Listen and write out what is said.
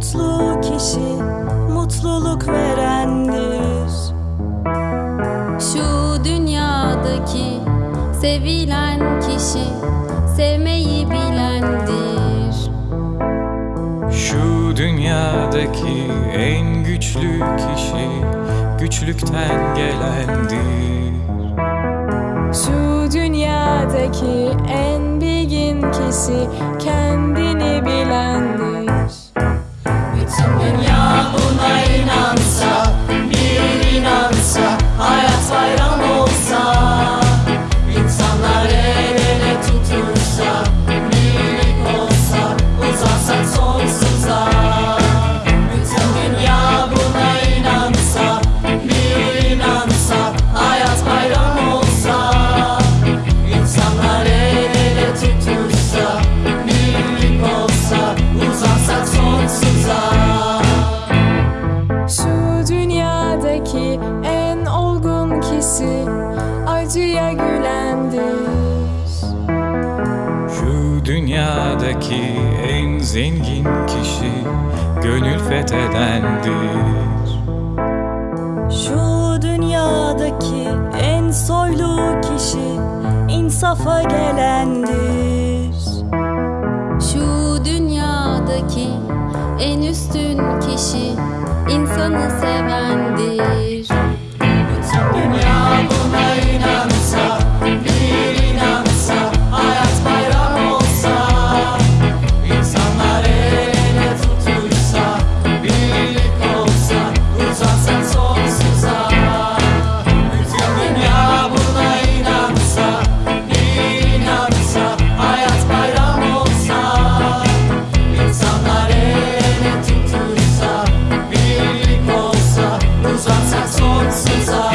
kişi mutluluk verendir. Şu dünyadaki sevilen kişi sevmeyi bilendir. Şu dünyadaki en güçlü kişi güçlükten gelendir. Şu dünyadaki en bilgin kişi kendini acıya gülendir. Şu dünyadaki en zengin kişi gönül fethedendir. Şu dünyadaki en soylu kişi insafa gelendir. Şu dünyadaki en üstün kişi insanı sevendir. I've corazón sensato.